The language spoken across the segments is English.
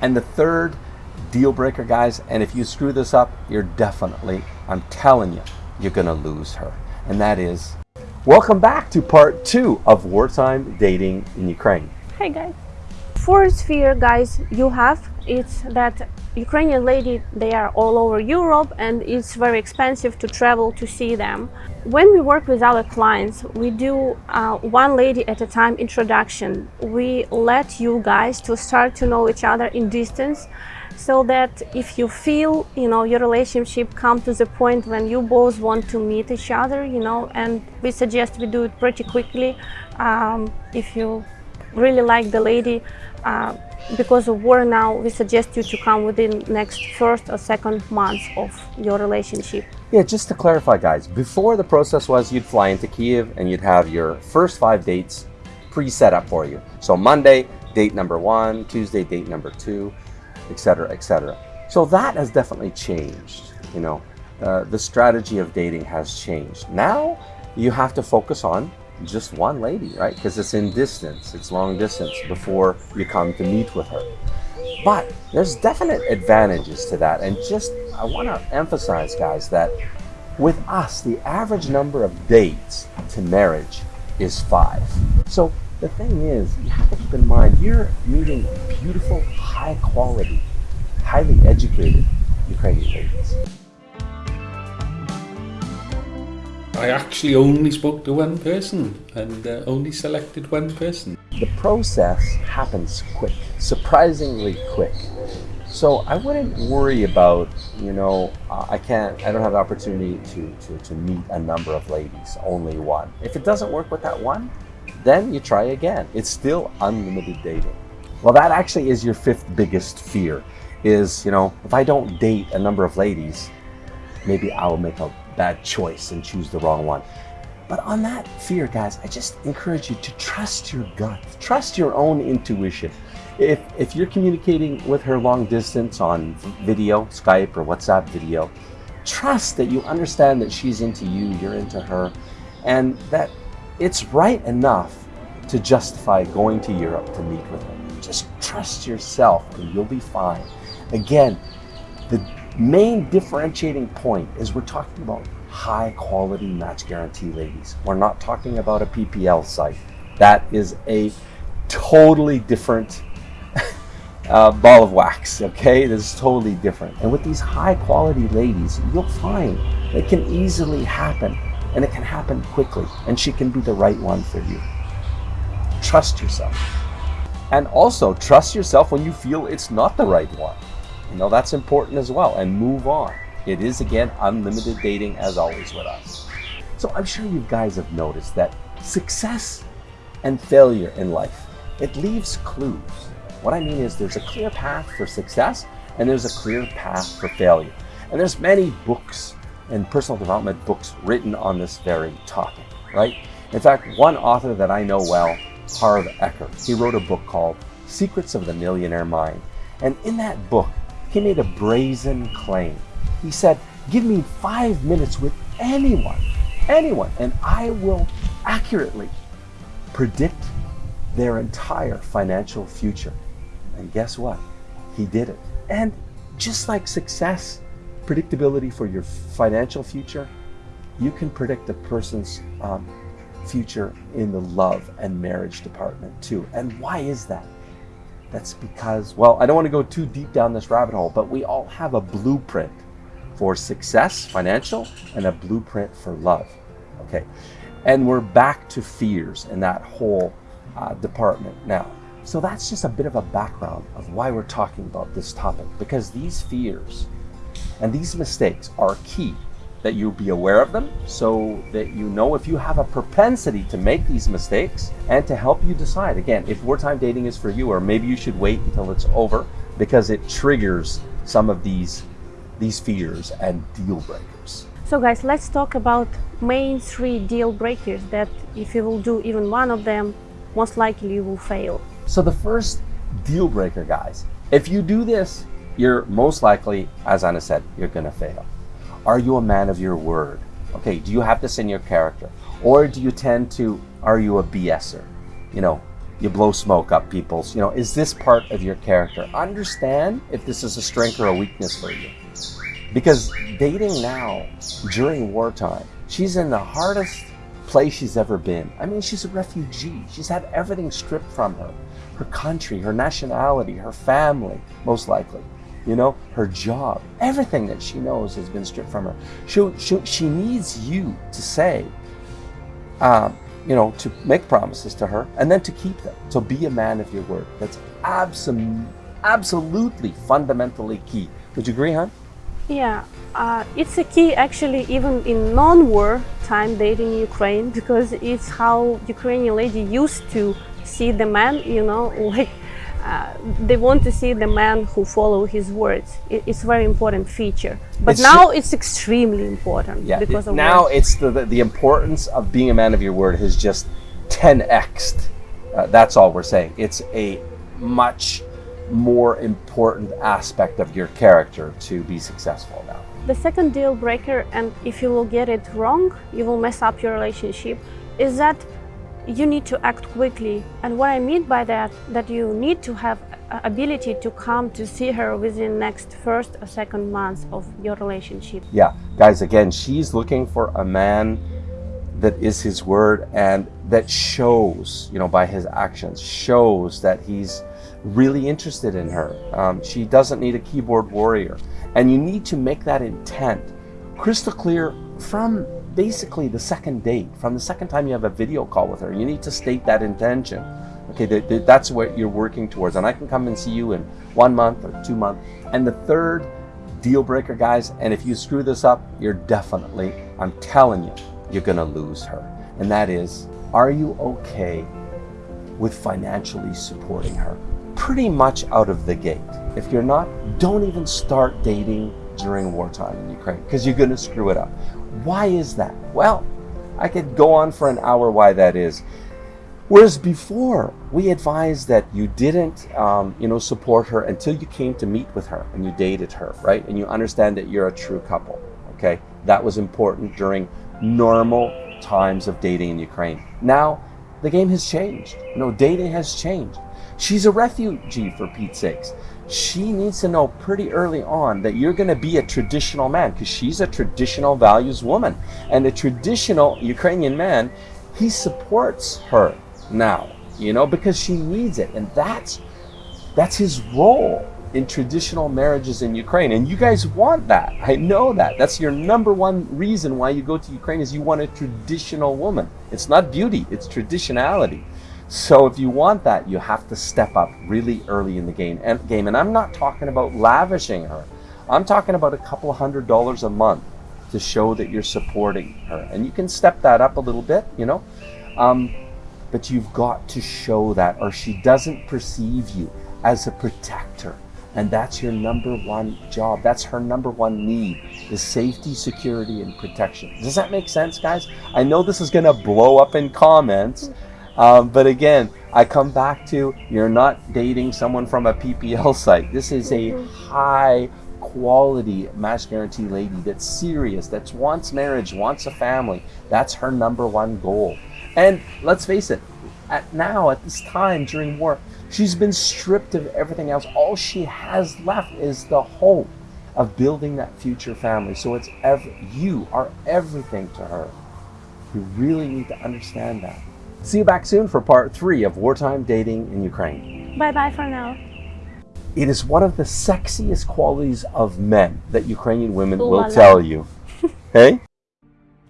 And the third deal breaker, guys, and if you screw this up, you're definitely, I'm telling you, you're gonna lose her. And that is, welcome back to part two of wartime dating in Ukraine. Hey guys. Fourth fear, guys, you have it's that Ukrainian lady they are all over Europe and it's very expensive to travel to see them. When we work with our clients, we do uh, one lady at a time introduction. We let you guys to start to know each other in distance so that if you feel you know your relationship come to the point when you both want to meet each other you know and we suggest we do it pretty quickly um, if you really like the lady uh, because of war now we suggest you to come within next first or second month of your relationship yeah just to clarify guys before the process was you'd fly into kiev and you'd have your first five dates pre-set up for you so monday date number one tuesday date number two etc., etc. So that has definitely changed. You know, uh, the strategy of dating has changed. Now you have to focus on just one lady, right? Because it's in distance, it's long distance before you come to meet with her. But there's definite advantages to that. And just, I want to emphasize, guys, that with us, the average number of dates to marriage is five. So the thing is, you have to keep in mind, you're meeting beautiful, high quality, highly educated Ukrainian ladies. I actually only spoke to one person and uh, only selected one person. The process happens quick, surprisingly quick. So I wouldn't worry about, you know, uh, I can't, I don't have the opportunity to, to, to meet a number of ladies, only one. If it doesn't work with that one, then you try again. It's still unlimited dating. Well, that actually is your fifth biggest fear is, you know, if I don't date a number of ladies, maybe I'll make a bad choice and choose the wrong one. But on that fear, guys, I just encourage you to trust your gut, trust your own intuition. If, if you're communicating with her long distance on video, Skype or WhatsApp video, trust that you understand that she's into you, you're into her, and that it's right enough to justify going to Europe to meet with her. Just trust yourself and you'll be fine. Again, the main differentiating point is we're talking about high quality match guarantee ladies. We're not talking about a PPL site. That is a totally different uh, ball of wax, okay? This is totally different. And with these high quality ladies, you'll find it can easily happen and it can happen quickly and she can be the right one for you. Trust yourself. And also trust yourself when you feel it's not the right one. You know, that's important as well and move on. It is again, unlimited dating as always with us. So I'm sure you guys have noticed that success and failure in life, it leaves clues. What I mean is there's a clear path for success and there's a clear path for failure. And there's many books and personal development books written on this very topic, right? In fact, one author that I know well, Harv Eker, he wrote a book called Secrets of the Millionaire Mind. And in that book, he made a brazen claim. He said, give me five minutes with anyone, anyone, and I will accurately predict their entire financial future. And guess what? He did it. And just like success predictability for your financial future, you can predict a person's um, future in the love and marriage department too. And why is that? That's because, well, I don't want to go too deep down this rabbit hole, but we all have a blueprint for success, financial, and a blueprint for love. Okay. And we're back to fears in that whole uh, department now. So that's just a bit of a background of why we're talking about this topic, because these fears and these mistakes are key that you be aware of them so that you know if you have a propensity to make these mistakes and to help you decide again if wartime dating is for you or maybe you should wait until it's over because it triggers some of these these fears and deal breakers. So guys, let's talk about main three deal breakers that if you will do even one of them, most likely you will fail. So the first deal breaker, guys, if you do this, you're most likely, as Anna said, you're going to fail. Are you a man of your word? Okay, do you have this in your character? Or do you tend to, are you a BSer? You know, you blow smoke up people's, you know, is this part of your character? Understand if this is a strength or a weakness for you. Because dating now, during wartime, she's in the hardest place she's ever been. I mean, she's a refugee. She's had everything stripped from her her country, her nationality, her family, most likely. You know, her job, everything that she knows has been stripped from her. She, she, she needs you to say, um, you know, to make promises to her and then to keep them. So be a man of your word. That's absolutely, absolutely fundamentally key. Would you agree, hon? Yeah, uh, it's a key actually even in non-war time dating Ukraine because it's how Ukrainian lady used to see the man, you know, like uh, they want to see the man who follow his words. It, it's a very important feature. But It's now it's extremely important Yeah. because it- of now words. it's the, the the importance of being a man of your word has just 10xed. Uh, that's all we're saying. It's a much more important aspect of your character to be successful now. The second deal breaker, and if you will get it wrong, you will mess up your relationship, is that you need to act quickly. And what I mean by that, that you need to have ability to come to see her within next first or second months of your relationship. Yeah, guys, again, she's looking for a man that is his word and that shows, you know, by his actions, shows that he's really interested in her. Um, she doesn't need a keyboard warrior. And you need to make that intent crystal clear from basically the second date, from the second time you have a video call with her. You need to state that intention. Okay, that, that- that's what you're working towards. And I can come and see you in one month or two months. And the third deal breaker, guys, and if you screw this up, you're definitely, I'm telling you, you're to lose her. And that is, are you okay with financially supporting her? Pretty much out of the gate. If you're not, don't even start dating during wartime in Ukraine because you're going to screw it up. Why is that? Well, I could go on for an hour why that is. Whereas before, we advised that you didn't, um, you know, support her until you came to meet with her and you dated her, right? And you understand that you're a true couple. Okay, that was important during normal times of dating in Ukraine. Now, the game has changed. You know, dating has changed. She's a refugee, for Pete's sakes. She needs to know pretty early on that you're going to be a traditional man because she's a traditional values woman. And a traditional Ukrainian man, he supports her now, you know, because she needs it. And that's that's his role in traditional marriages in Ukraine. And you guys want that. I know that. That's your number one reason why you go to Ukraine is you want a traditional woman. It's not beauty, it's traditionality. So if you want that, you have to step up really early in the game. And game. And I'm not talking about lavishing her. I'm talking about a couple hundred dollars a month to show that you're supporting her. And you can step that up a little bit, you know. Um, but you've got to show that or she doesn't perceive you as a protector and that's your number one job that's her number one need is safety security and protection does that make sense guys i know this is going to blow up in comments um, but again i come back to you're not dating someone from a ppl site this is a high quality match guarantee lady that's serious that wants marriage wants a family that's her number one goal and let's face it, at now, at this time during war, she's been stripped of everything else. All she has left is the hope of building that future family. So it's ev- you are everything to her. You really need to understand that. See you back soon for part three of wartime dating in Ukraine. Bye bye for now. It is one of the sexiest qualities of men that Ukrainian women Ooh will la. tell you. hey?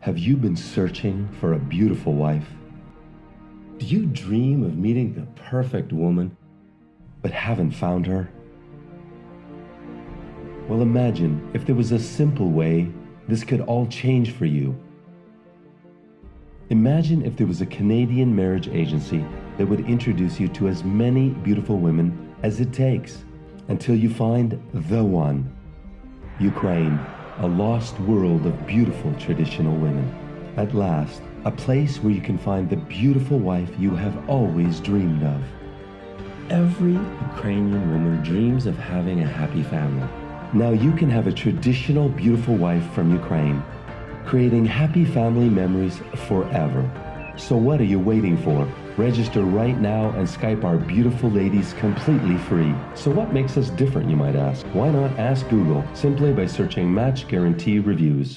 Have you been searching for a beautiful wife? Do you dream of meeting the perfect woman, but haven't found her? Well, imagine if there was a simple way this could all change for you. Imagine if there was a Canadian marriage agency that would introduce you to as many beautiful women as it takes until you find the one. Ukraine, a lost world of beautiful traditional women. At last, a place where you can find the beautiful wife you have always dreamed of. Every Ukrainian woman dreams of having a happy family. Now you can have a traditional beautiful wife from Ukraine, creating happy family memories forever. So what are you waiting for? Register right now and Skype our beautiful ladies completely free. So, what makes us different, you might ask? Why not ask Google simply by searching Match Guarantee Reviews?